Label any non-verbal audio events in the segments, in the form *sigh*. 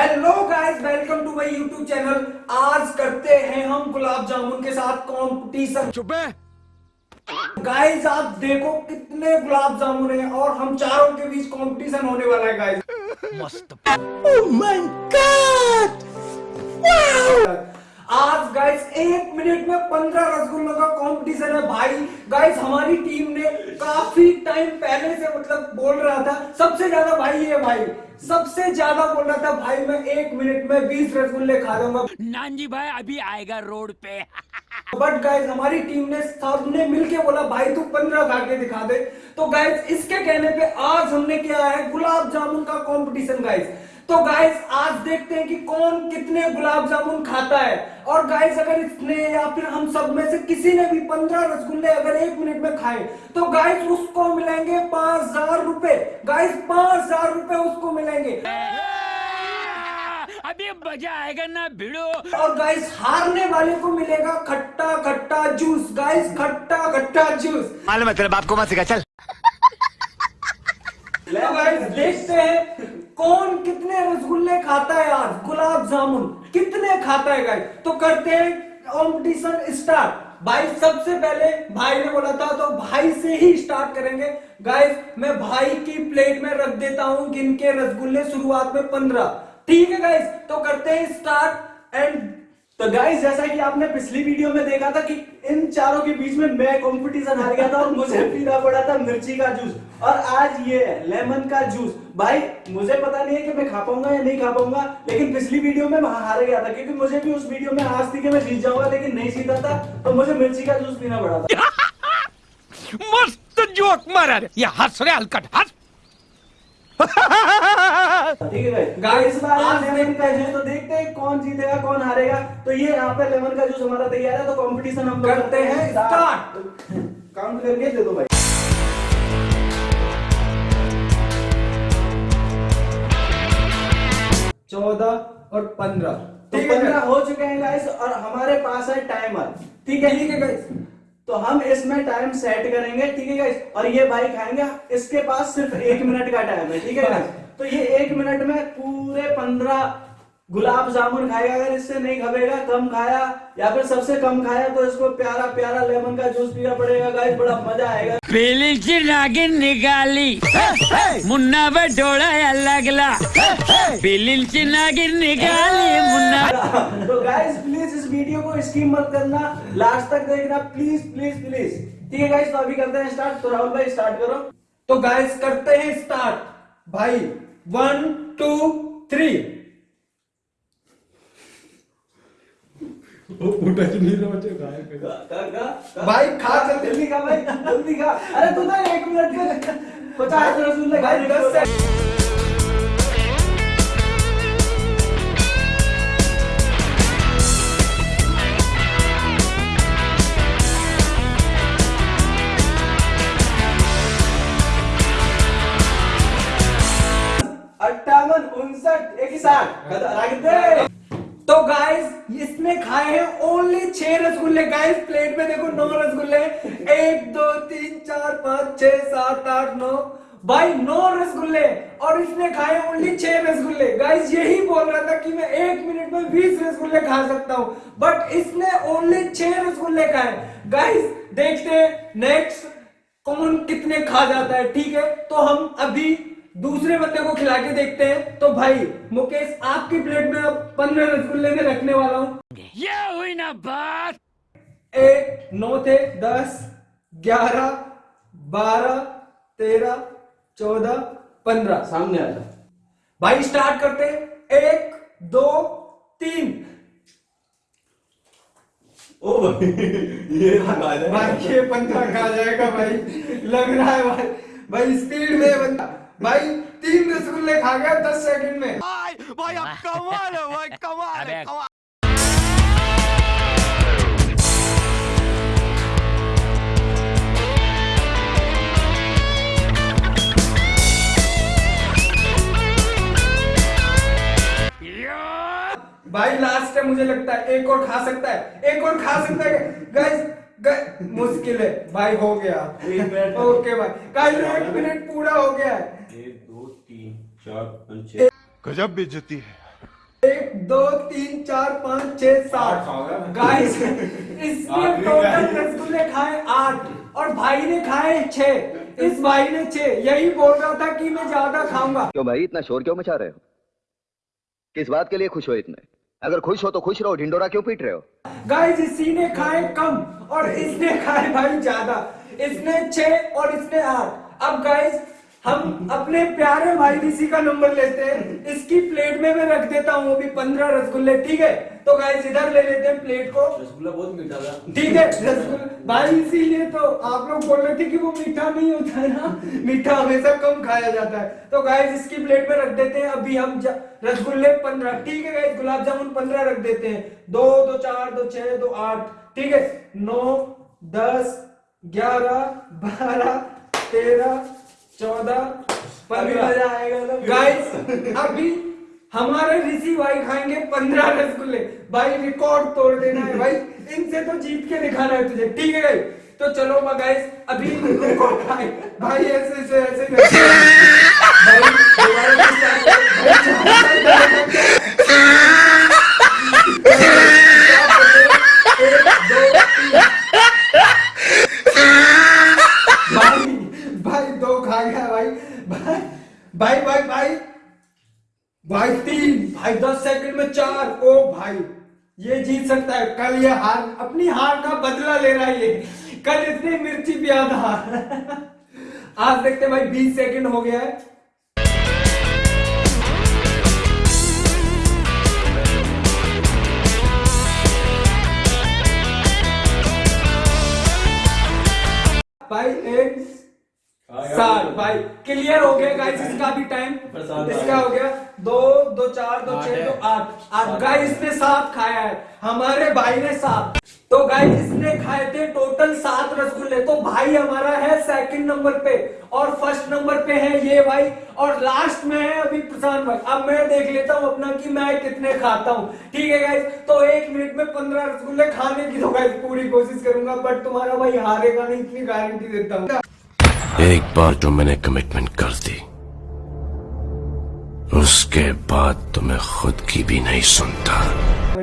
Hello guys welcome to my YouTube channel आज करते हैं हम गुलाब जामुन के साथ कंपटीशन चुप है। गाइस आप देखो कितने गुलाब जामुन हैं और हम चारों के बीच कंपटीशन होने वाला है गाइस मस्त। माय गॉड आज गाइस एक मिनट में पंद्रह रसगुल्लों का कंपटीशन है भाई। गाइस हमारी टीम ने काफ़ी टाइम पहले से मतलब बोल रहा था सबसे ज़्यादा भाई है भाई सबसे ज़्यादा बोल रहा था भाई मैं एक मिनट में बीस रसगुल्ले खा लूँगा। नानजी भाई अभी आएगा रोड पे। बट गाइज़ हमारी टीम ने सबने मिलके बोला भाई तू पंद्रह खा के दिखा दे। तो गाइज़ इसके कहने पे आज हमने किया है गुलाब जामुन का कॉम्पिटिशन गाइस तो गाइस आज देखते हैं कि कौन कितने गुलाब जामुन खाता है। और गाइस अगर इसने या फिर हम सब में से किसी ने भी पंद्रह रसगुल्ले अगर एक मिनट में खाए तो गाइस उसको मिलेंगे पाँच हज़ार रुपए। गाइस पाँच हज़ार रुपए उसको मिलेंगे। *laughs* अभी मज़ा आएगा ना भिड़ो। और गाइस हारने वाले को मिलेगा खट्टा खट्टा जूस गाइस खट्टा खट्टा जूस मालूम है तेरे बाप को मत सिखा चल। *laughs* तो गाइस देखते हैं कौन कितने रसगुल्ले खाता है आज? गुलाब जामुन कितने खाता है गाइस तो करते हैं कंपटीशन स्टार्ट भाई, सबसे पहले भाई ने बोला था तो भाई से ही स्टार्ट करेंगे। गाइस मैं भाई की प्लेट में रख देता हूँ गिन के रसगुल्ले शुरुआत में पंद्रह। ठीक है गाइस तो करते हैं स्टार्ट एंड तो गाइस जैसा कि आपने पिछली वीडियो में देखा था कि इन चारों के बीच में मैं कंपटीशन हार गया था और मुझे पीना पड़ा था मिर्ची का जूस और आज ये है लेमन का जूस भाई, मुझे पता नहीं है कि मैं खा पाऊँगा या नहीं खा पाऊँगा, लेकिन पिछली वीडियो में वहाँ हार गया था, क्योंकि मुझे भी उस वीडियो में आज थी कि मैं जीत जाऊँगा, लेकिन नहीं जीता था तो मुझे मिर्ची का जूस पीना पड़ा था। *laughs* मस्त जोक मारा ये हंस रे हलकट, हंस। गाइस तो देखते हैं कौन जीतेगा कौन हारेगा। तो ये यहाँ पे लेमन का जूस हमारा तैयार है तो कंपटीशन हम करते हैं start। काउंट करके दे दो भाई। चौदह और पंद्रह। तो पंद्रह हो चुके हैं गाइस और हमारे पास है टाइमर ठीक है? ठीक है गाइस तो हम इसमें टाइम सेट करेंगे, ठीक है और ये बाइक आएँगे इसके पास सिर्फ़ एक मिनट का टाइम है, ठीक है तो ये एक मिनट में पूरे पंद्रह गुलाब जामुन खाएगा अगर इससे नहीं खबेगा कम खाया या फिर सबसे कम खाया तो इसको प्यारा प्यारा लेमन का जूस पीना पड़ेगा गाइस बड़ा मज़ा आएगा। पेली ची नागिन निकाली। मुन्ना बटोड़ा लगला। पेली ची नागिन निकाली मुन्ना तो गाइस प्लीज़ इस वीडियो को स्कीम मत करना। लास्ट तक देखना। प्लीज़ प्लीज़ प्लीज़ ठीक है गाइस तो अभी करते हैं स्टार्ट तो राहुल भाई स्टार्ट करो। तो गाइस करते हैं स्टार्ट भाई वन टू थ्री का, का, का, भाई खा चल जल्दी खा भाई। जल्दी खा अरे तू तो एक मिनट में पचास रसगुल्ले खाए भाई दस सेकंड। गाइस प्लेट में देखो नौ रसगुल्ले एक, दो, तीन, चार, पाँच, छह, सात, आठ, नौ। भाई, नौ रसगुल्ले और इसने खाए ओनली छह रसगुल्ले। गाइस यही बोल रहा था कि मैं एक मिनट में बीस रसगुल्ले खा सकता हूँ। बट इसने ओनली छह रसगुल्ले खाए। गाइस देखते नेक्स्ट कौन कितने खा जाता है, ठीक है? तो हम अभी दूसरे बंदे को खिला के देखते हैं। तो भाई, मुकेश, आपकी प्लेट में पंद्रह रसगुल्ले में रखने वाला हूँ। ये हुई ना बात एक नौ थे दस ग्यारह बारह तेरह चौदह पंद्रह। सामने आ जा भाई स्टार्ट करते हैं। एक दो तीन। ओ भाई ये लगा भाई ये पंद्रह खा जाएगा भाई। लग रहा है भाई। भाई स्पीड में बंदा। भाई तीन रसगुल्ले खा गया दस सेकंड में। भाई भाई अब कमाल है भाई कमाल है कमाल। भाई लास्ट है मुझे लगता है एक और खा सकता है एक और खा सकता है। गाइस मुश्किल है। भाई हो गया। ओके भाई गाइस एक मिनट पूरा हो गया है। एक दो तीन चार पाँच छह। गजब बेइज्जती है। एक दो तीन चार पाँच छह सात। गाइस इसने टोटल रसगुल्ले खाए आठ और भाई ने खाए छह। इस भाई ने छह। यही बोल रहा था कि मैं ज़्यादा खाऊँगा। क्यों भाई इतना शोर क्यों मचा रहे हो? किस बात के लिए खुश हो इतने? अगर खुश हो तो खुश रहो, ढिंडोरा क्यों पीट रहे हो? गाइस इसी ने खाए कम और इसने खाए भाई ज़्यादा। इसने छह और इसने आठ। अब गाइस हम अपने प्यारे भाई ऋषि का नंबर लेते हैं। इसकी प्लेट में मैं रख देता हूँ अभी पंद्रह रसगुल्ले ठीक है? तो गाइस इधर ले लेते हैं प्लेट को। रसगुल्ला बहुत मीठा था। ठीक है रसगुल्ला। भाई इसीलिए तो आप लोग बोल रहे थे कि वो मीठा नहीं होता है ना। मीठा हमेशा कम खाया जाता है। तो गाइस इसकी प्लेट में रख देते हैं। अभी हम रसगुल्ले पंद्रह ठीक है गाइस गुलाब जामुन पंद्रह रख देते हैं। दो दो चार दो छह दो आठ। ठीक है? नौ दस ग्यारह बारह तेरह चौदह पंद्रह। गाइस अभी हमारे ऋषि भाई खाएँगे पंद्रह रसगुल्ले। भाई रिकॉर्ड तोड़ देना है भाई। इनसे तो जीत के दिखाना है तुझे। ठीक है तो चलो गाइस अभी भाई ऐसे ऐसे ऐसे करके- भाई दोबारा से start करो। भाई, चार- एक, दो, तीन। भाई भाई दो खा गया भाई भाई भाई भाई भाई भाई तीन सेकंड में चार, ओ भाई, ये जीत सकता है। कल ये हार, अपनी हार का बदला ले रहा है ये। कल इसने मिर्ची पिया था *laughs* आज देखते भाई, बीस सेकंड हो गया है। भाई, एक सात भाई क्लियर हो गया गाइस इसका भी टाइम इसका हो गया। दो दो चार दो छह दो आठ। आठ गाइस इसने सात खाया है। हमारे भाई ने सात। तो गाइस इसने खाए थे टोटल सात रसगुल्ले। तो भाई हमारा है सेकंड नंबर पे। और फ़र्स्ट नंबर पे है ये भाई। और लास्ट में है अभी प्रशांत भाई। अब मैं देख लेता हूँ अपना कि मैं कितने खाता हूँ। ठीक है गाइस तो एक मिनट में पंद्रह रसगुल्ले खाने की तो गाइस पूरी कोशिश करूँगा बट तुम्हारा भाई हारेगा नहीं इतनी गारंटी देता हूँ। एक बार जो मैंने कमिटमेंट कर दी उसके बाद तो मैं खुद की भी नहीं सुनता।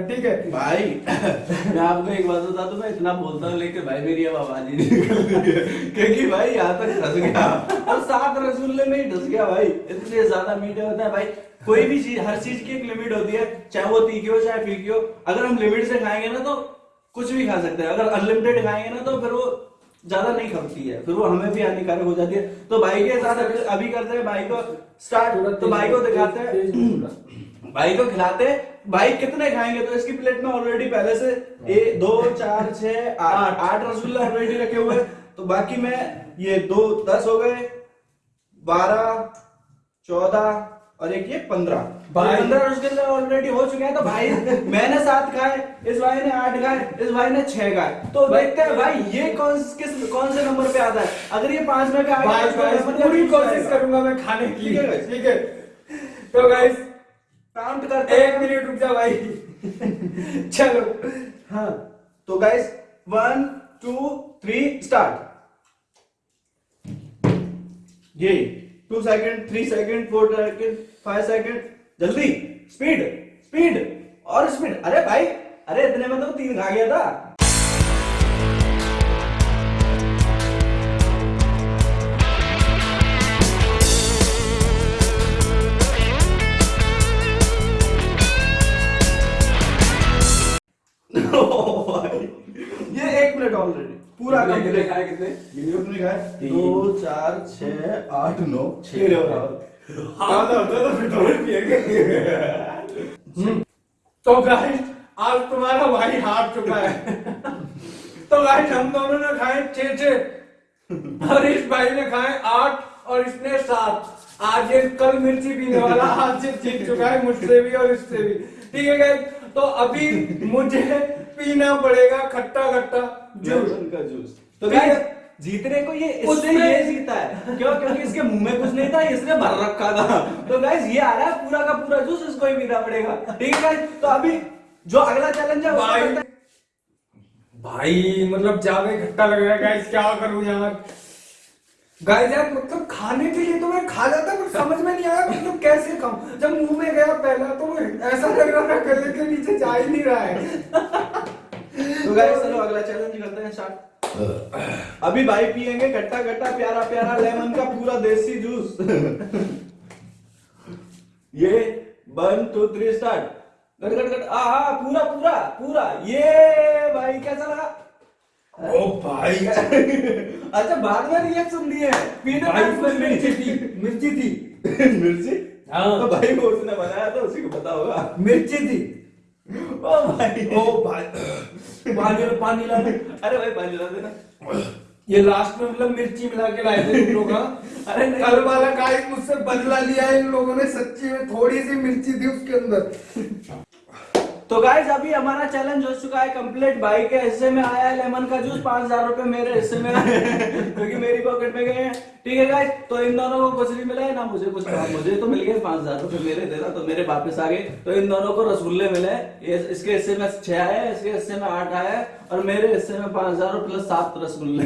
ठीक है। भाई मैं आपको एक बात बता दूँ मैं इतना बोलता हूँ लेकिन भाई मेरी अब आवाज़ ही नहीं निकल रही है। क्योंकि भाई यहाँ तक फंस गया। और सात रसगुल्ले में ही डस गया भाई। इतने ज़्यादा मीठे होते हैं भाई। कोई भी चीज़ हर चीज़ की एक लिमिट होती है चाहे वो तीखी हो चाहे फीकी हो। अगर हम लिमिट से खाएँगे ना तो कुछ भी खा सकते हैं। अगर अनलिमिटेड खाएँगे ना तो फिर वो ज़्यादा नहीं खपती है। फिर वो हमें भी हानिकारक हो जाती है। तो भाई के साथ अभी- करते हैं भाई को स्टार्ट तो भाई को दिखाते हैं। *clears throat* भाई को खिलाते भाई कितने खाएँगे? तो इसकी प्लेट में ऑलरेडी पहले से एक दो चार छह आठ। आठ रसगुल्ला ऑलरेडी रखे हुए तो बाकी मैं ये दो दस हो गए। बारह चौदह और एक ये पंद्रह। भाई- पंद्रह रसगुल्ले ऑलरेडी हो चुके हैं तो भाई *laughs* मैंने सात खाए इस भाई ने आठ खाए इस भाई ने छह खाए तो देखते हैं भाई ये कौन किस कौन से नंबर पे आता है? अगर ये पाँच में तो मतलब पूरी कोशिश करूँगा मैं खाने की। ठीक है? ठीक है। तो गाइस काउंट करते एक मिनट रुक जा भाई। *laughs* चलो। हाँ तो guys one two three start ये। Two second, three second, four second, five second. जल्दी। Speed speed. और स्पीड। अरे भाई, अरे इतने में तो तीन खा गया था। *laughs* ये एक मिनट ऑलरेडी पूरा खाए कितने? कितने खाए? दो चार छह आठ नौ। छह। आधा तो फिर थोड़े तो गाइस आज तुम्हारा भाई हार चुका है। *laughs* तो गाइस हम दोनों ने खाए छह छह। और इस भाई ने खाए आठ और इसने सात। आज ये कल मिर्ची पीने वाला आज से जीत चुका है मुझसे भी और इससे भी। ठीक है गाइस तो अभी मुझे पीना पड़ेगा खट्टा खट्टा जूस। का जूस। तो गाइस जीतने को ये इसने ये जीता है। क्यों? क्योंकि इसके मुँह में कुछ नहीं था इसने भर रखा था। तो गाइस ये आ रहा है पूरा का पूरा जूस इसको ही पीना पड़ेगा। ठीक है गाइस तो अभी जो अगला चैलेंज है भाई भाई मतलब ज़्यादा खट्टा लग रहा है गाइस क्या करूँ यार? गाइस यार मतलब खाने के लिए तो मैं खा जाता पर समझ में नहीं आया मतलब कैसे खाऊं? जब मुँह में गया पहला तो ऐसा लग रहा था गले के नीचे जा ही नहीं रहा है। तो गाइस चलो अगला चैलेंज करते हैं स्टार्ट अभी भाई पियेंगे खट्टा खट्टा प्यारा प्यारा लेमन का पूरा देसी जूस ये वन टू थ्री स्टार्ट गट गट गट आ, पूरा पूरा पूरा. ये भाई कैसा लगा? ओ भाई। *laughs* अच्छा बाद में रिएक्शन दिए पीने में मिर्ची थी। *laughs* मिर्ची थी। *laughs* मिर्ची? हाँ। तो भाई वो उसने बनाया था उसी को पता होगा। मिर्ची थी। ओ भाई। ओ भाई। पानी पानी ला दे। अरे भाई पानी ला देना। ये लास्ट में मतलब मिर्ची मिला के लाए थे इन लोग। अरे कल वाला गाइस मुझसे बदला लिया है इन लोगों ने सच्ची में थोड़ी सी मिर्ची थी उसके अंदर। तो गाइज़ अभी हमारा चैलेंज हो चुका है कंप्लीट भाई के हिस्से में आया है लेमन का जूस पाँच हज़ार रुपए मेरे हिस्से में आए क्योंकि मेरी पॉकेट में गए हैं। ठीक है गाइज़ तो इन दोनों को कुछ नहीं मिला है, ना मुझे कुछ मुझे तो मिल गए पाँच हज़ार रुपए मेरे देना तो मेरे वापस आ गए। तो इन दोनों को रसगुल्ले मिले इसके हिस्से में छह आए इसके हिस्से में आठ है और मेरे हिस्से में पाँच हज़ार प्लस सात रसगुल्ले।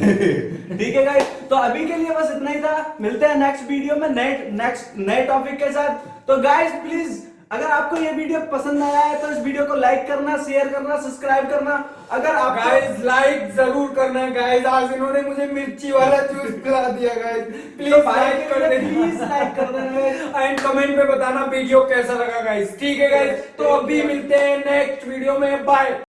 ठीक है गाइज़ तो अभी के लिए बस इतना ही था। मिलते हैं नेक्स्ट वीडियो में, नए नेक्स्ट नए टॉपिक के साथ। तो गाइज़ प्लीज़ अगर आपको ये वीडियो पसंद आया है तो इस वीडियो को लाइक करना शेयर करना सब्सक्राइब करना। अगर आप गाइस लाइक ज़रूर करना गाइस आज इन्होंने मुझे मिर्ची वाला जूस पिला दिया गाइस प्लीज़ तो लाइक कर देना प्लीज़ लाइक कर देना एंड कमेंट में बताना वीडियो कैसा लगा गाइस ठीक है गाइस तो अभी मिलते हैं नेक्स्ट वीडियो में. बाय